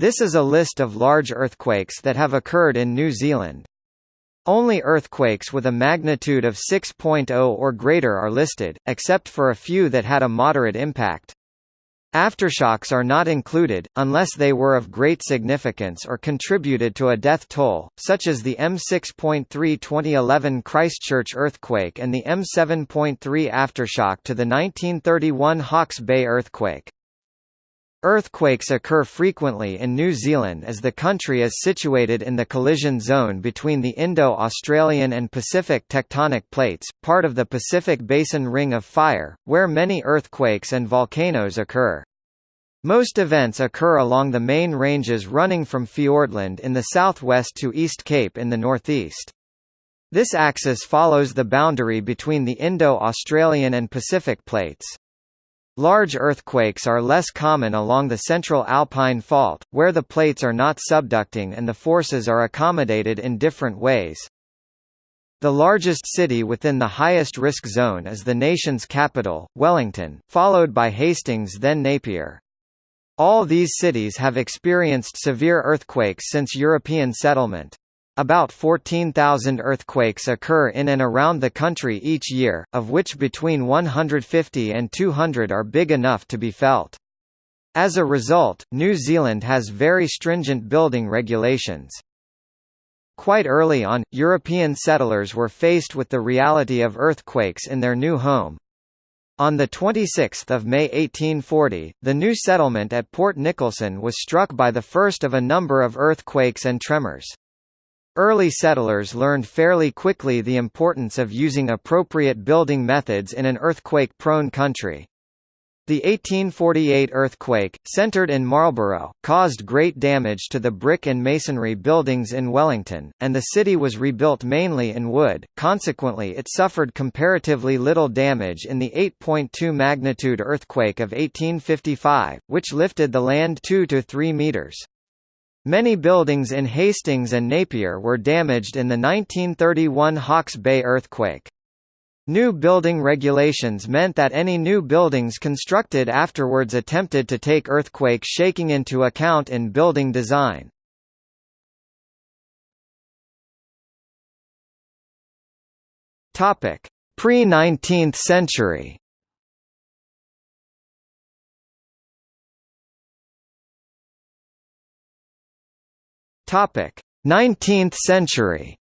This is a list of large earthquakes that have occurred in New Zealand. Only earthquakes with a magnitude of 6.0 or greater are listed, except for a few that had a moderate impact. Aftershocks are not included, unless they were of great significance or contributed to a death toll, such as the M6.3 2011 Christchurch earthquake and the M7.3 aftershock to the 1931 Hawke's Bay earthquake. Earthquakes occur frequently in New Zealand as the country is situated in the collision zone between the Indo-Australian and Pacific tectonic plates, part of the Pacific Basin Ring of Fire, where many earthquakes and volcanoes occur. Most events occur along the main ranges running from Fiordland in the southwest to East Cape in the northeast. This axis follows the boundary between the Indo-Australian and Pacific plates. Large earthquakes are less common along the central alpine fault, where the plates are not subducting and the forces are accommodated in different ways. The largest city within the highest risk zone is the nation's capital, Wellington, followed by Hastings then Napier. All these cities have experienced severe earthquakes since European settlement. About 14,000 earthquakes occur in and around the country each year, of which between 150 and 200 are big enough to be felt. As a result, New Zealand has very stringent building regulations. Quite early on, European settlers were faced with the reality of earthquakes in their new home. On 26 May 1840, the new settlement at Port Nicholson was struck by the first of a number of earthquakes and tremors. Early settlers learned fairly quickly the importance of using appropriate building methods in an earthquake-prone country. The 1848 earthquake, centered in Marlborough, caused great damage to the brick and masonry buildings in Wellington, and the city was rebuilt mainly in wood, consequently it suffered comparatively little damage in the 8.2 magnitude earthquake of 1855, which lifted the land 2 to 3 metres. Many buildings in Hastings and Napier were damaged in the 1931 Hawke's Bay earthquake. New building regulations meant that any new buildings constructed afterwards attempted to take earthquake shaking into account in building design. Pre-19th century Topic: 19th century.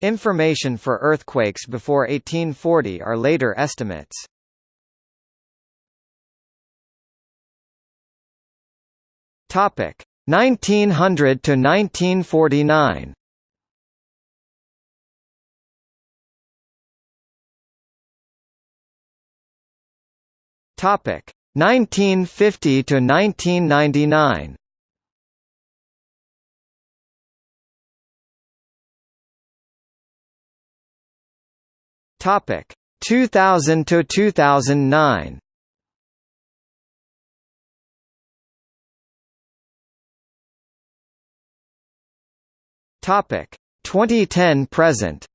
Information for earthquakes before 1840 are later estimates. Topic: 1900 to 1949. Topic: 1950 to 1999 Topic 2000 to 2009 Topic 2010 present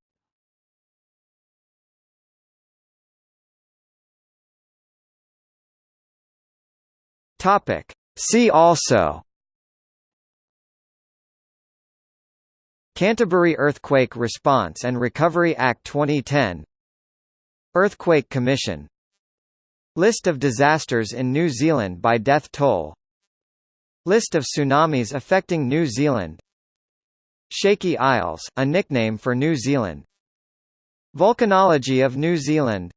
Topic. See also. Canterbury Earthquake Response and Recovery Act 2010 Earthquake Commission. List of disasters in New Zealand by death toll. List of tsunamis affecting New Zealand. Shaky Isles, a nickname for New Zealand. Volcanology of New Zealand